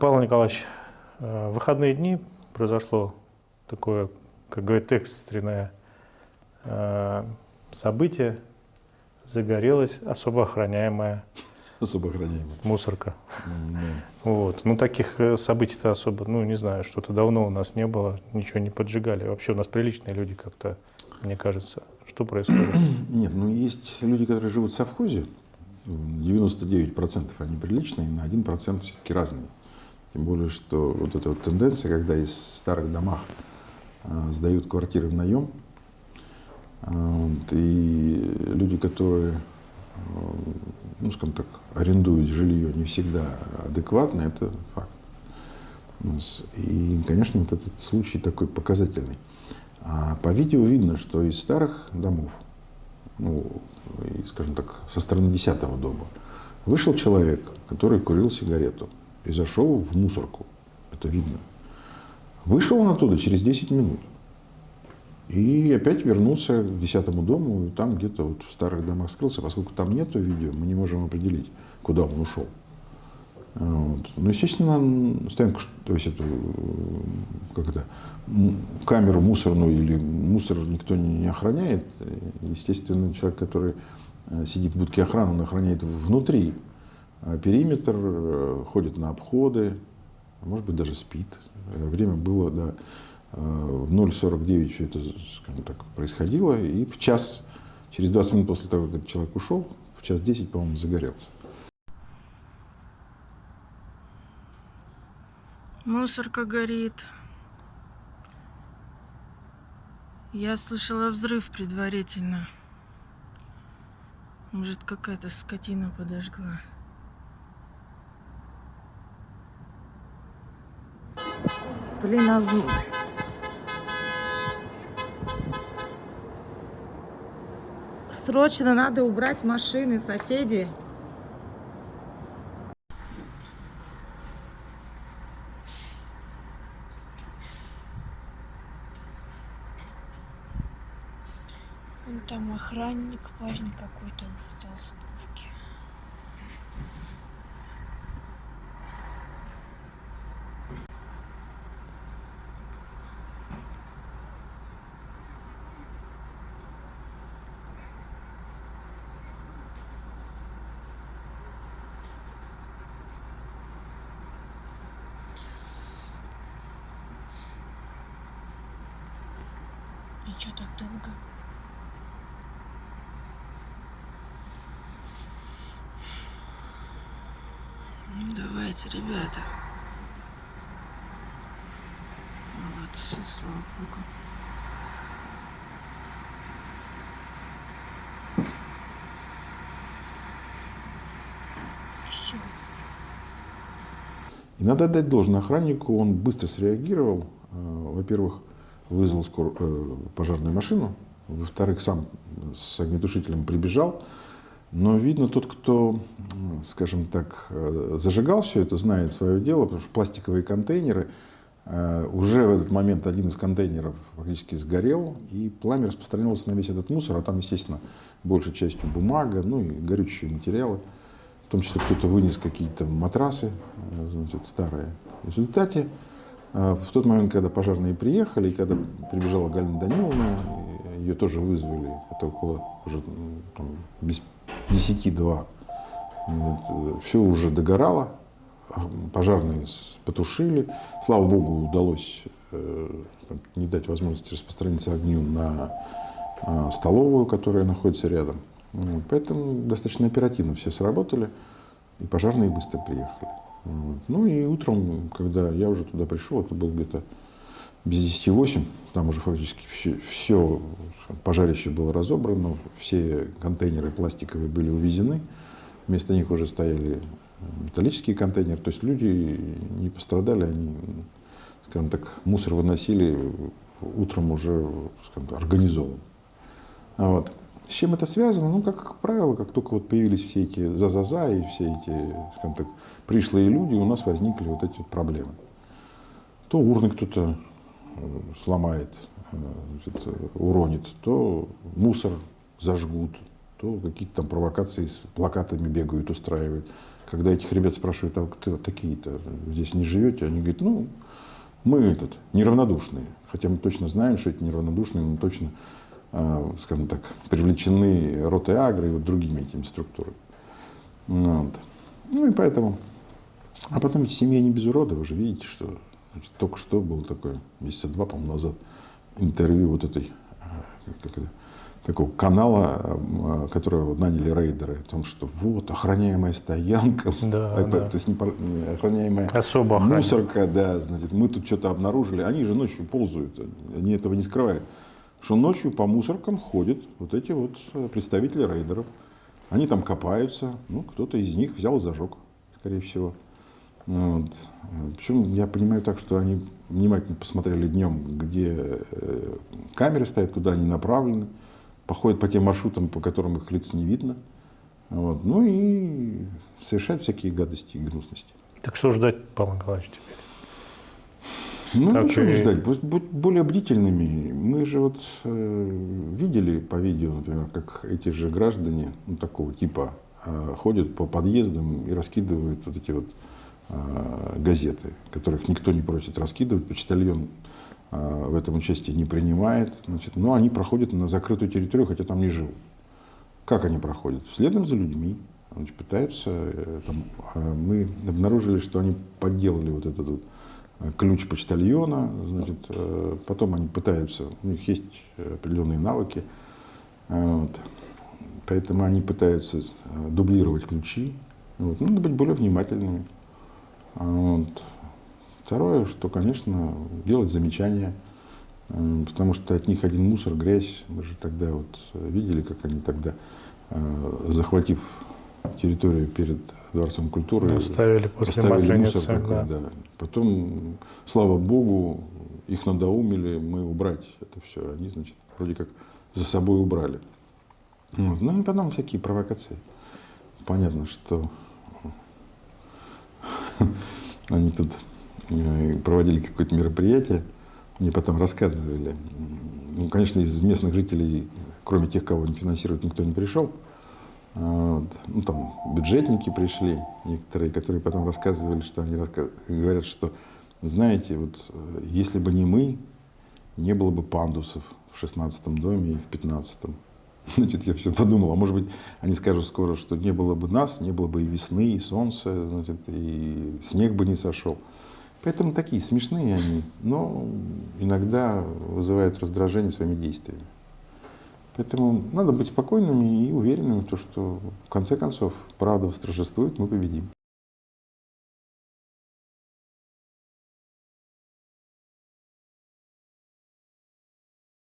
Павел Николаевич, э, в выходные дни произошло такое, как говорит, экстренное э, событие. Загорелась особо охраняемая Особо охраняемая. мусорка. М, да. Вот. Ну, таких э, событий-то особо, ну, не знаю, что-то давно у нас не было, ничего не поджигали. Вообще у нас приличные люди как-то, мне кажется. Что происходит? Нет, ну есть люди, которые живут в совхозе, 99% они приличные, на 1% все-таки разные. Тем более, что вот эта вот тенденция, когда из старых домах а, сдают квартиры в наем, вот, и люди, которые, а, ну, скажем так, арендуют жилье, не всегда адекватно, это факт. И, конечно, вот этот случай такой показательный. А по видео видно, что из старых домов, ну, скажем так, со стороны десятого дома, вышел человек, который курил сигарету и зашел в мусорку. Это видно. Вышел он оттуда через 10 минут. И опять вернулся к десятому дому, и там где-то вот в старых домах скрылся. Поскольку там нету видео, мы не можем определить, куда он ушел. Вот. Ну, естественно, стоянку, то есть эту, как это, камеру мусорную или мусор никто не охраняет. Естественно, человек, который э, сидит в будке охраны, он охраняет внутри периметр, э, ходит на обходы, а может быть, даже спит. Э, Время было, да, э, в 0.49 все это, скажем так, происходило, и в час, через 20 минут после того, как этот человек ушел, в час 10, по-моему, загорелся. Мусорка горит. Я слышала взрыв предварительно. Может, какая-то скотина подожгла. Блин, в- Срочно надо убрать машины, соседи. Вон там охранник, парень какой-то в толстовке. Что так долго? Давайте, ребята. Молодцы, слава богу. Все. И надо отдать должное охраннику, он быстро среагировал. Э, Во-первых, вызвал скор- э, пожарную машину, во-вторых, сам с огнетушителем прибежал. Но, видно, тот, кто, скажем так, э, зажигал все это, знает свое дело, потому что пластиковые контейнеры, э, уже в этот момент один из контейнеров фактически сгорел, и пламя распространилось на весь этот мусор, а там, естественно, большей частью бумага, ну и горючие материалы. В том числе кто-то вынес какие-то матрасы, э, значит, старые. В результате, в тот момент, когда пожарные приехали, и когда прибежала Галина Даниловна, э, ее тоже вызвали, это около уже там, без 10-2, все уже догорало, а пожарные потушили. Слава богу, удалось э, там, не дать возможности распространиться огню на а, столовую, которая находится рядом. Вот, Поэтому достаточно оперативно все сработали, и пожарные быстро приехали. Вот. Ну и утром, когда я уже туда пришел, это было где-то без 10 8, там уже фактически все, все пожарище было разобрано, все контейнеры пластиковые были увезены, вместо них уже стояли металлические контейнеры, то есть люди не пострадали, они, скажем так, мусор выносили утром уже скажем так, организованно. А Вот. С чем это связано? Ну, как правило, как только вот появились все эти за-за-за и все эти, скажем так, пришлые люди, у нас возникли вот эти проблемы. То урны кто-то э, сломает, э, э, уронит, то мусор зажгут, то какие-то там провокации с плакатами бегают, устраивают. когда этих ребят спрашивают, а кто такие-то, здесь не живете, они говорят, ну, мы этот, неравнодушные. Хотя мы точно знаем, что эти неравнодушные, но точно, скажем так, привлечены ротой агро и вот другими этими структурами. Вот. Ну и поэтому. А потом эти семьи не без урода, вы же видите, что значит, только что было такое, месяца два, по-моему, назад, интервью вот этой, э, как это, такого канала, э, которого наняли рейдеры, о том, что вот охраняемая стоянка, Да, э, да. то есть не не охраняемая Особо охраняемая. мусорка, да, значит, мы тут что-то обнаружили, они же ночью ползают, они этого не скрывают, что ночью по мусоркам ходят вот эти вот э, представители рейдеров, они там копаются, ну, кто-то из них взял и зажег, скорее всего. Вот. Причем я понимаю так, что они внимательно посмотрели днем, где э, камеры стоят, куда они направлены, походят по тем маршрутам, по которым их лиц не видно. Вот. Ну и совершают всякие гадости и гнусности. Так что ждать, Павел Николаевич, теперь? Ну, Так ничего не и- ждать, будь, будь более бдительными. Мы же вот э, видели по видео, например, как эти же граждане, ну, такого типа, э, ходят по подъездам и раскидывают вот эти вот газеты, которых никто не просит раскидывать, почтальон э, в этом участие не принимает, значит, но они проходят на закрытую территорию, хотя там не живут. Как они проходят? Следом за людьми. Значит, пытаются, э, там, э, мы обнаружили, что они подделали вот этот вот э, ключ почтальона, значит, э, потом они пытаются, у них есть э, определенные навыки, э, вот, поэтому они пытаются э, дублировать ключи. Вот. Ну, надо быть более внимательными. А Вот. Второе, что, конечно, делать замечания, потому что от них один мусор, грязь. Мы же тогда вот э, видели, как они тогда, э, захватив территорию перед Дворцом культуры, Оставили после оставили Масленицы, мусор такой, да. да. Потом, слава богу, их надоумили мы убрать это все. Они, значит, вроде как за собой убрали. Вот. Ну и потом всякие провокации. Понятно, что они тут э, проводили какое-то мероприятие, мне потом рассказывали. Ну, конечно, из местных жителей, кроме тех, кого они финансируют, никто не пришел. А, вот. Ну, там бюджетники пришли, некоторые, которые потом рассказывали, что они говорят, что, знаете, вот э, если бы не мы, не было бы пандусов в 16 доме и в 15 Значит, я все подумал, а может быть, они скажут скоро, что не было бы нас, не было бы и весны, и солнца, значит, и снег бы не сошел. Поэтому такие смешные они, но иногда вызывают раздражение своими действиями. Поэтому надо быть спокойными и уверенными в том, что в конце концов правда восторжествует, мы победим.